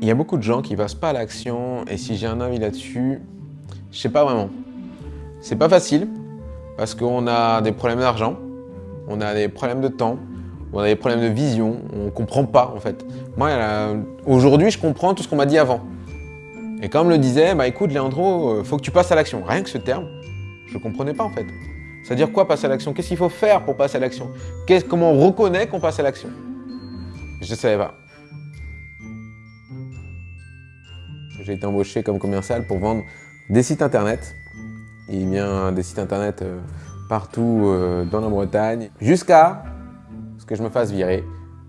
Il y a beaucoup de gens qui passent pas à l'action et si j'ai un avis là-dessus, je sais pas vraiment. C'est pas facile parce qu'on a des problèmes d'argent, on a des problèmes de temps, on a des problèmes de vision, on comprend pas en fait. Moi, aujourd'hui, je comprends tout ce qu'on m'a dit avant. Et comme le disait, bah écoute Léandro, euh, faut que tu passes à l'action. Rien que ce terme, je comprenais pas en fait. C'est-à-dire quoi passer à l'action? Qu'est-ce qu'il faut faire pour passer à l'action? Comment on reconnaît qu'on passe à l'action? Je ne savais pas. J'ai été embauché comme commercial pour vendre des sites internet. Y a des sites internet euh, partout euh, dans la Bretagne, jusqu'à ce que je me fasse virer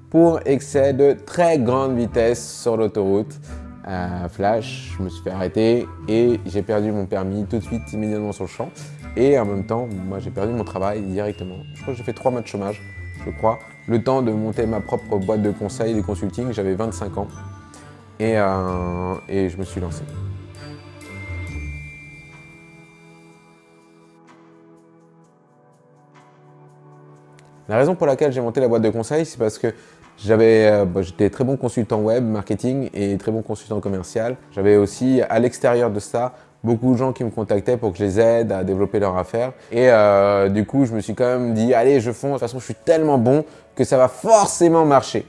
pour excès de très grande vitesse sur l'autoroute. flash, je me suis fait arrêter et j'ai perdu mon permis tout de suite, immédiatement sur le champ. Et en même temps, moi j'ai perdu mon travail directement. Je crois que j'ai fait trois mois de chômage, je crois. Le temps de monter ma propre boîte de conseil et de consulting, j'avais 25 ans. Et, euh, et je me suis lancé. La raison pour laquelle j'ai monté la boîte de conseil, c'est parce que j'avais, euh, bah, j'étais très bon consultant web, marketing et très bon consultant commercial. J'avais aussi, à l'extérieur de ça, beaucoup de gens qui me contactaient pour que je les aide à développer leur affaire. Et euh, du coup, je me suis quand même dit, allez, je fonce, de toute façon, je suis tellement bon que ça va forcément marcher.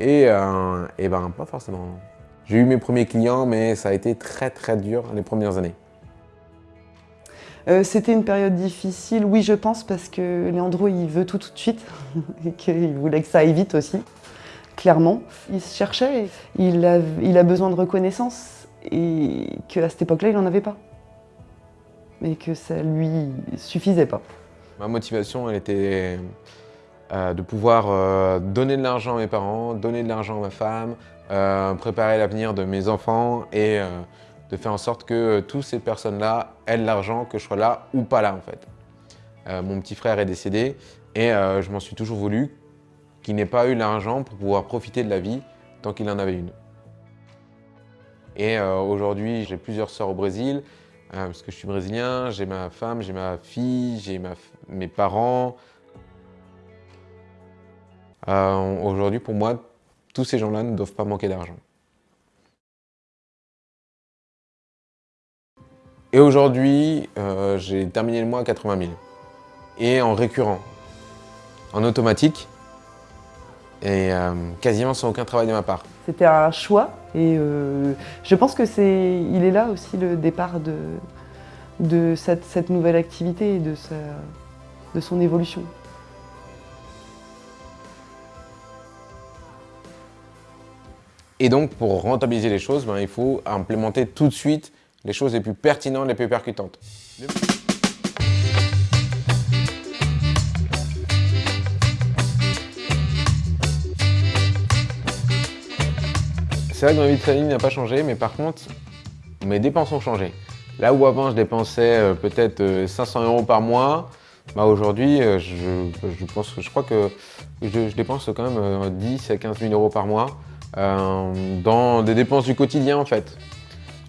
Et, euh, et ben, pas forcément. J'ai eu mes premiers clients, mais ça a été très très dur les premières années. Euh, c'était une période difficile, oui je pense, parce que Léandro il veut tout tout de suite et qu'il voulait que ça aille vite aussi, clairement. Il se cherchait, il a, il a besoin de reconnaissance et qu'à cette époque-là il n'en avait pas. Mais que ça lui suffisait pas. Ma motivation elle était euh, de pouvoir euh, donner de l'argent à mes parents, donner de l'argent à ma femme, préparer l'avenir de mes enfants et de faire en sorte que euh, toutes ces personnes-là aient l'argent, que je sois là ou pas là en fait. Euh, mon petit frère est décédé et euh, je m'en suis toujours voulu qu'il n'ait pas eu l'argent pour pouvoir profiter de la vie tant qu'il en avait une. Et aujourd'hui, j'ai plusieurs sœurs au Brésil, parce que je suis brésilien, j'ai ma femme, j'ai ma fille, j'ai mes parents. Aujourd'hui, pour moi, tous ces gens-là ne doivent pas manquer d'argent. Et aujourd'hui, euh, j'ai terminé le mois à 80 000. Et en récurrent, en automatique, et euh, quasiment sans aucun travail de ma part. C'était un choix et euh, je pense que c'est, il est là aussi le départ de, cette, nouvelle activité et de son évolution. Et donc, pour rentabiliser les choses, ben, il faut implémenter tout de suite les choses les plus pertinentes, les plus percutantes. C'est vrai que ma vie de famille n'a pas changé, mais par contre, mes dépenses ont changé. Là où avant je dépensais euh, peut-être 500 euh, euros par mois, bah aujourd'hui euh, je, pense, je crois que je, dépense quand même 10 à 15 000 euros par mois dans des dépenses du quotidien en fait.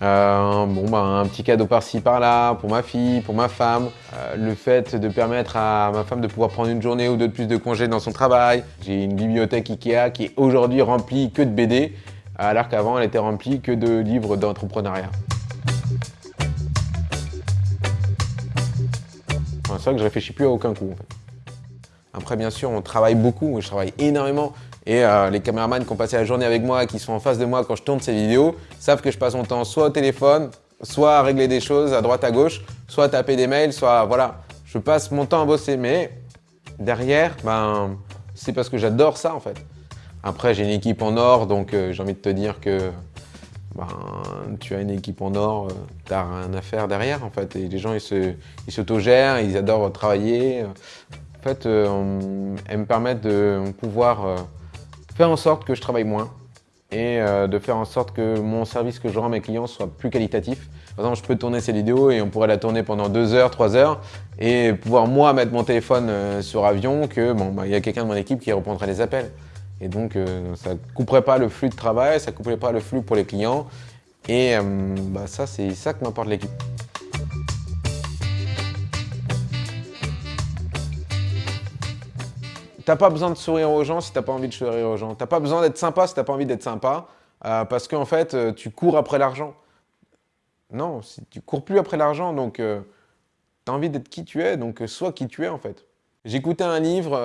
Euh, bon, bah, un petit cadeau par-ci par-là pour ma fille, pour ma femme. Euh, le fait de permettre à ma femme de pouvoir prendre une journée ou deux de plus de congés dans son travail. J'ai une bibliothèque Ikea qui est aujourd'hui remplie que de BD, alors qu'avant elle était remplie que de livres d'entrepreneuriat. C'est vrai que je réfléchis plus à aucun coup. Après, bien sûr, on travaille beaucoup, je travaille énormément. Et euh, les caméramans qui ont passé la journée avec moi, qui sont en face de moi quand je tourne ces vidéos, savent que je passe mon temps soit au téléphone, soit à régler des choses à droite à gauche, soit à taper des mails, soit voilà. Je passe mon temps à bosser, mais derrière, ben, c'est parce que j'adore ça en fait. Après, j'ai une équipe en or, donc euh, j'ai envie de te dire que ben, tu as une équipe en or, euh, tu n'as rien à faire derrière en fait. Et les gens, ils s'autogèrent, ils, ils adorent travailler. En fait, elles me permettent de pouvoir faire en sorte que je travaille moins et euh, de faire en sorte que mon service que je rends à mes clients soit plus qualitatif. Par exemple, je peux tourner ces vidéos et on pourrait la tourner pendant deux heures, trois heures et pouvoir moi mettre mon téléphone euh, sur avion que bon, bah, il y a quelqu'un de mon équipe qui répondrait les appels. Et donc, euh, ça ne couperait pas le flux de travail, ça ne couperait pas le flux pour les clients. Et bah, ça, c'est ça que m'apporte l'équipe. T'as pas besoin de sourire aux gens si t'as pas envie de sourire aux gens. T'as pas besoin d'être sympa si t'as pas envie d'être sympa. Euh, parce qu'en fait, euh, tu cours après l'argent. Non, si tu cours plus après l'argent, donc euh, tu as envie d'être qui tu es, donc sois qui tu es en fait. J'écoutais un livre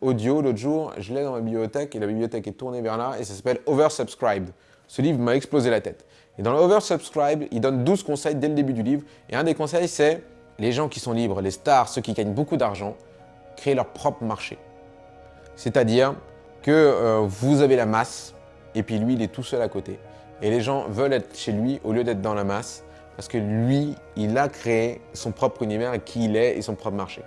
audio l'autre jour, je l'ai dans ma bibliothèque et la bibliothèque est tournée vers là et ça s'appelle Oversubscribed. Ce livre m'a explosé la tête. Et dans Oversubscribed, il donne 12 conseils dès le début du livre. Et un des conseils, c'est les gens qui sont libres, les stars, ceux qui gagnent beaucoup d'argent, créer leur propre marché. C'est-à-dire que vous avez la masse, et puis lui, il est tout seul à côté. Et les gens veulent être chez lui au lieu d'être dans la masse parce que lui, il a créé son propre univers et qui il est et son propre marché.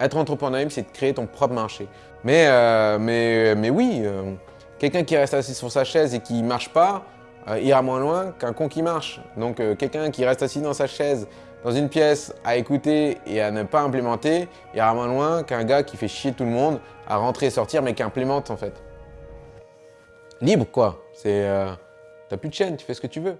Être entrepreneur, c'est de créer ton propre marché. Mais, euh, oui, euh, quelqu'un qui reste assis sur sa chaise et qui ne marche pas, euh, ira moins loin qu'un con qui marche. Donc quelqu'un qui reste assis dans sa chaise, dans une pièce, à écouter et à ne pas implémenter, ira moins loin qu'un gars qui fait chier tout le monde à rentrer et sortir mais qui implémente en fait libre quoi. C'est, euh, t'as plus de chaîne, tu fais ce que tu veux.